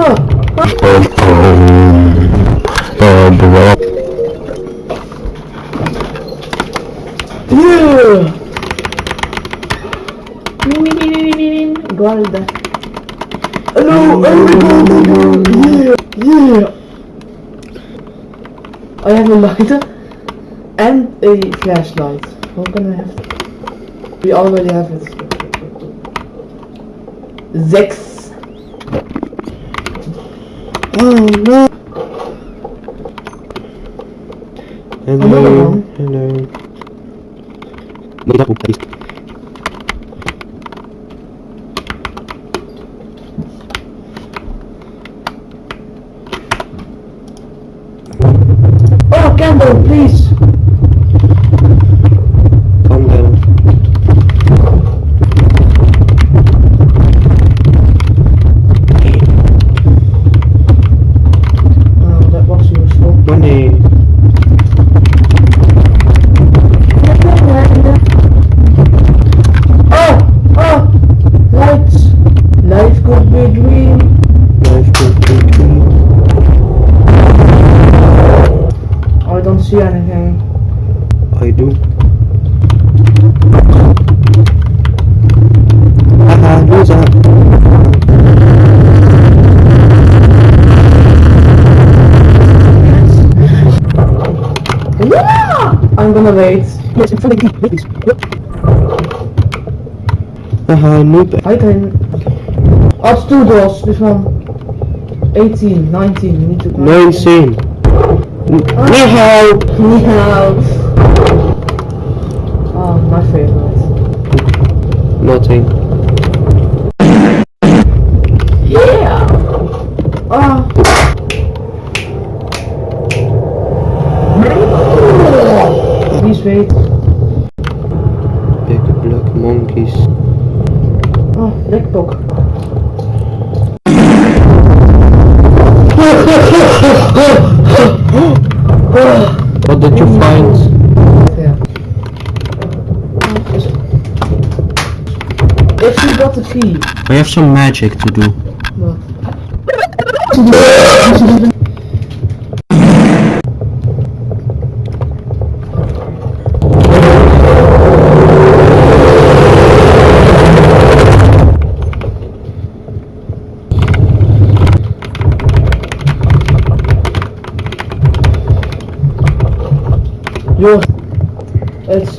Yeah! Guarda. Hello, everybody! Yeah! Yeah! I have a lighter and a flashlight. How can I have? We already have it. Sechs. Oh no! Another Hello, hello. Yeah! I'm gonna wait. Yes, in front of me, please. Haha, noob. I can. Oh, it's two doors. This one. 18, 19. You need to. No insane. Nihao! Meow. Oh, my favorite. Nothing. Yeah! Ah. Please wait. Big black monkeys. Oh, black book. What did you find? Yeah. If you got the key. I have some magic to do. What? Yours. It's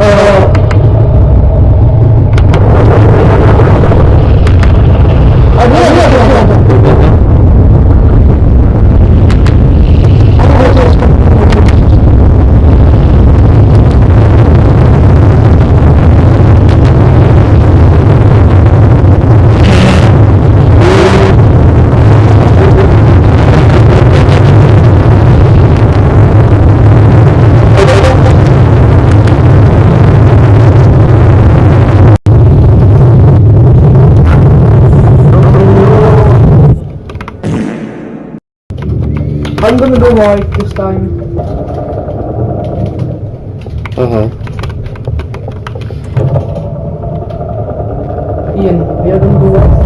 Eh. Gonna go white this time. Haha. Ian, we are gonna go white.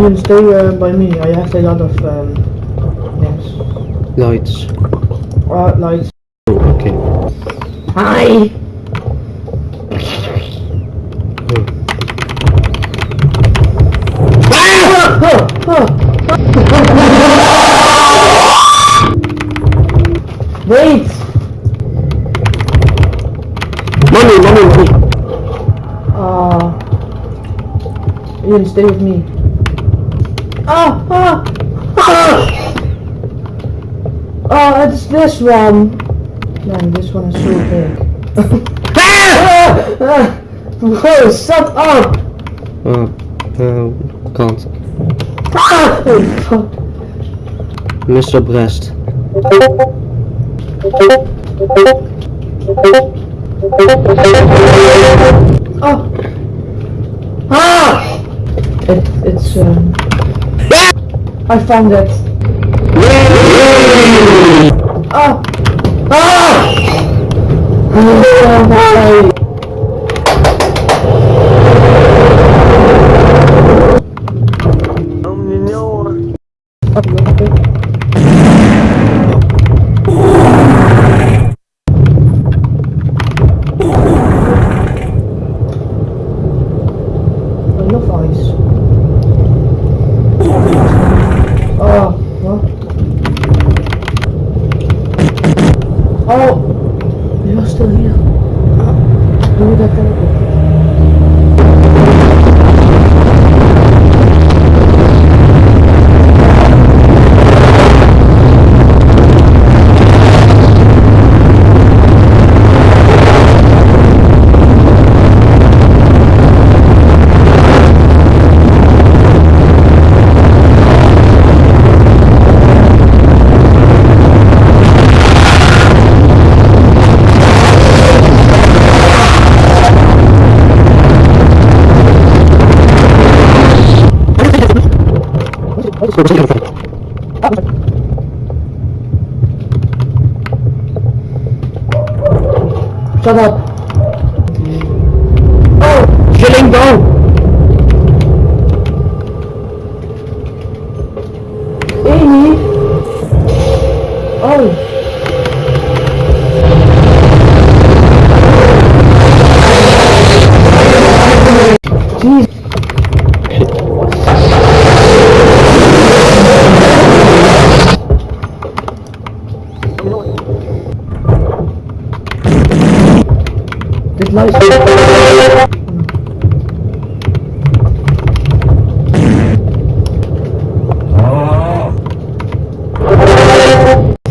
Ian, stay uh, by me. I have a lot of um, things. Lights. Uh, lights. Oh, okay. Hi! Wait! Money, money, money. Uh, Ian, stay with me. Ah! Ah! Ah! Oh, it's this one. Man, this one is so big. ah! Ah! Whoa, shut up! Uh, uh, can't. Ah! Oh, fuck. Mr. Breast. Oh! Ah! It, it's, um... I found it. Ah! Ah! Oh, Shut up. Oh! Chilling down! Amy! Oh! Jeez.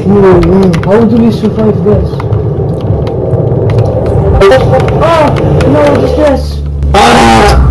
How do we survive this? Oh! No, just this! Ah!